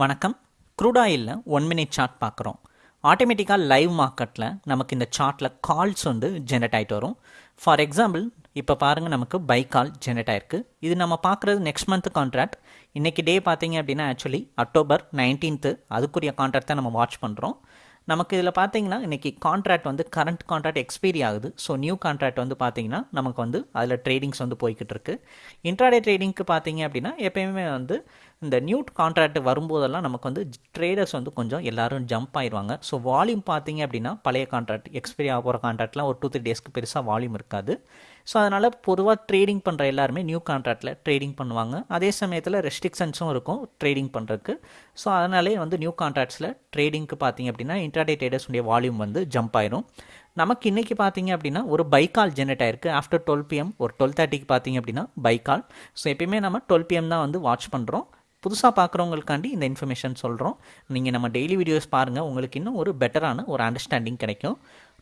வணக்கம். Crude one minute chart பார்க்குறோம். ஆட்டோமேட்டிக்காக லைவ் மார்க்கெட்டில் நமக்கு இந்த சார்ட்டில் கால்ஸ் வந்து ஜென்ரேட் ஆகிட்டு வரும். ஃபார் எக்ஸாம்பிள் இப்போ பாருங்கள் நமக்கு பை கால் ஜென்ரேட் ஆயிருக்கு. இது நம்ம பார்க்குறது நெக்ஸ்ட் மந்த் கான்ட்ராக்ட் இன்றைக்கி டே பார்த்தீங்க அப்படின்னா ஆக்சுவலி அக்டோபர் நைன்டீன்த்து அதுக்குரிய கான்ட்ராக்ட் தான் நம்ம வாட்ச் பண்ணுறோம் நமக்கு இதில் பார்த்தீங்கன்னா இன்றைக்கி கான்ட்ராக்ட் வந்து கரண்ட் கான்ட்ராக்ட் எக்ஸ்பீரி ஆகுது. ஸோ நியூ கான்ட்ராக்ட் வந்து பார்த்தீங்கன்னா நமக்கு வந்து அதில் ட்ரேடிங்ஸ் வந்து போய்கிட்டு இருக்கு. இன்ட்ராடே ட்ரேடிங்க்கு பார்த்தீங்க அப்படின்னா எப்பயுமே வந்து இந்த நியூ கான்ட்ராக்ட் வரும்போதெல்லாம் நமக்கு வந்து ட்ரேடர்ஸ் வந்து கொஞ்சம் எல்லாரும் ஜம்ப் ஆயிடுவாங்க ஸோ வால்யூம் பார்த்தீங்க அப்படின்னா பழைய கான்ட்ராக்ட் எக்ஸ்பைரி ஆக போகிற கான்ட்ராக்ட்லாம் ஒரு டூ த்ரீ டேஸ்க்கு பெருசாக வால்யூம் இருக்காது. ஸோ அதனால் பொதுவாக ட்ரேடிங் பண்ணுற எல்லாருமே நியூ கான்ட்ராக்டில் ட்ரேடிங் பண்ணுவாங்க. அதே சமயத்தில் ரெஸ்ட்ரிக்ஷன்ஸும் இருக்கும் ட்ரேடிங் பண்ணுறதுக்கு ஸோ அதனாலே வந்து நியூ கான்ட்ராக்ட்ஸில் ட்ரேடிங்க்கு பார்த்தீங்க அப்படின்னா இன்ட்ராடே ட்ரேடர்ஸுடைய வால்யூம் வந்து ஜம்ப் ஆயிரும். நமக்கு இன்றைக்கி பார்த்தீங்க அப்படின்னா ஒரு பைக்கால் ஜெனரேட் ஆயிருக்கு. ஆஃப்டர் டுவெல் பிஎம் ஒரு டுவெல் தேர்ட்டிக்கு பார்த்தீங்க அப்படின்னா பைக்கால் ஸோ எப்பயுமே நம்ம டுவெல் பிஎம் தான் வந்து வாட்ச் பண்ணுறோம் புதுசாக பார்க்குறவங்களுக்காண்டி இந்த இன்ஃபர்மேஷன் சொல்கிறோம் நீங்கள் நம்ம டெய்லி வீடியோஸ் பாருங்கள் உங்களுக்கு இன்னும் ஒரு பெட்டரான ஒரு அண்டர்ஸ்டாண்டிங் கிடைக்கும்.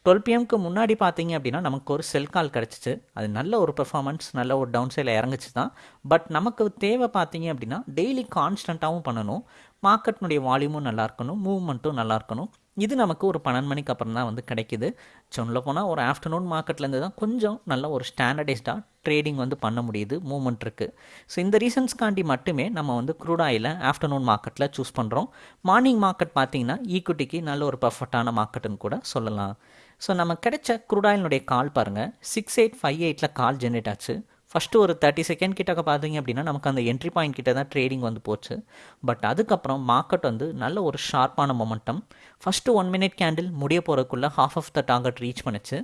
டுவெல் பிஎம்க்கு முன்னாடி பார்த்தீங்க அப்படின்னா நமக்கு ஒரு செல் கால் கிடச்சிச்சு. அது நல்ல ஒரு பெர்ஃபார்மன்ஸ் நல்ல ஒரு டவுன் சைடில் இறங்குச்சு தான் பட் நமக்கு தேவை பார்த்தீங்க அப்படின்னா டெய்லி கான்ஸ்டண்ட்டாகவும் பண்ணணும். மார்க்கெட்னுடைய வால்யூமும் நல்லா இருக்கணும். மூவ்மெண்ட்டும் நல்லா இருக்கணும். இது நமக்கு ஒரு பன்னெண்டு மணிக்கு அப்புறம் தான் வந்து கிடைக்குது. சொல்ல போனால் ஒரு ஆஃப்டர்நூன் மார்க்கெட்லேருந்து தான் கொஞ்சம் நல்ல ஒரு ஸ்டாண்டர்டைஸ்டாக ட்ரேடிங் வந்து பண்ண முடியுது மூமெண்ட் இருக்குது ஸோ இந்த ரீசன்ஸ்க்காண்டி மட்டுமே நம்ம வந்து க்ரூட் ஆயில் ஆஃப்டர்நூன் மார்க்கெட்டில் சூஸ் பண்ணுறோம் மார்னிங் மார்க்கெட் பார்த்தீங்கன்னா ஈக்குட்டிக்கு நல்ல ஒரு பர்ஃபெக்டான மார்க்கெட்டுன்னு கூட சொல்லலாம். ஸோ நம்ம கிடைச்ச க்ரூட் ஆயிலினுடைய கால் பாருங்கள் சிக்ஸ் எயிட் ஃபைவ் எயிட்டில் கால் ஜென்ரேட் ஆச்சு. ஃபஸ்ட்டு ஒரு தேர்ட்டி செகண்ட் கிட்டக்க பார்த்தீங்க அப்படின்னா நமக்கு அந்த என்ட்ரி பாயிண்ட் கிட்ட தான் ட்ரேடிங் வந்து போச்சு. பட் அதுக்கப்புறம் மார்க்கெட் வந்து நல்ல ஒரு ஷார்ப்பான momentum first one minute candle முடிய போகிறதுக்குள்ளே half of the target reach பண்ணுச்சு.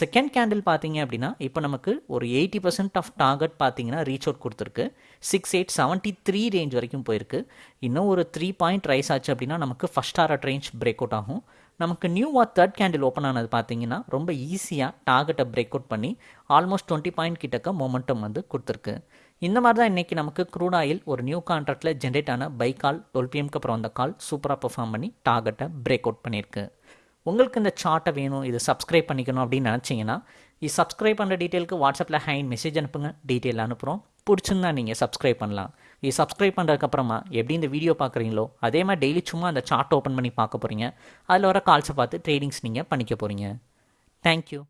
செகண்ட் கேண்டில் பார்த்தீங்க அப்படின்னா இப்போ நமக்கு ஒரு எயிட்டி பர்சன்ட் ஆஃப் டார்கெட் பார்த்தீங்கன்னா ரீச் அவுட் கொடுத்துருக்கு. Six eight seventy three range வரைக்கும் போயிருக்கு. இன்னும் ஒரு த்ரீ பாயிண்ட் ரைஸ் ஆச்சு அப்படின்னா நமக்கு first hour range break out ஆகும். நமக்கு நியூவாக தேர்ட் கேண்டில் ஓப்பன் ஆனது பார்த்தீங்கன்னா ரொம்ப ஈஸியாக டார்கெட்டை பிரேக் அவுட் பண்ணி ஆல்மோஸ்ட் டுவெண்ட்டி பாயிண்ட் கிட்டக்க மொமெண்டம் வந்து கொடுத்துருக்கு. இந்த மாதிரி தான் இன்றைக்கி நமக்கு க்ரூட் ஆயில் ஒரு நியூ கான்ட்ராக்டில் ஜென்ரேட் ஆன பை கால் டுவெல் பிஎம்க்கு அப்புறம் அந்த கால் சூப்பராக பெர்ஃபார்ம் பண்ணி டார்கெட்டை பிரேக் அவுட் பண்ணியிருக்கு. உங்களுக்கு இந்த சார்ட்டை வேணும் இது சப்ஸ்கிரைப் பண்ணிக்கணும் அப்படின்னு நினச்சிங்கன்னா இது சப்ஸ்கிரைப் பண்ணுற டீட்டெயிலுக்கு வாட்ஸ்அப்பில் ஹைன் மெசேஜ் அனுப்புங்க டீட்டெயில் அனுப்புகிறோம் பிடிச்சிருந்தா நீங்கள் சப்ஸ்கிரைப் பண்ணலாம். இது சப்ஸ்கிரைப் பண்ணுறதுக்கப்புறமா எப்படி இந்த வீடியோ பார்க்குறீங்களோ அதே மாதிரி டெய்லி சும்மா அந்த சார்ட் ஓப்பன் பண்ணி பார்க்க போகிறீங்க அதில் வர கால்ஸை பார்த்து ட்ரேடிங்ஸ் நீங்கள் பண்ணிக்க போகிறீங்க தேங்க்யூ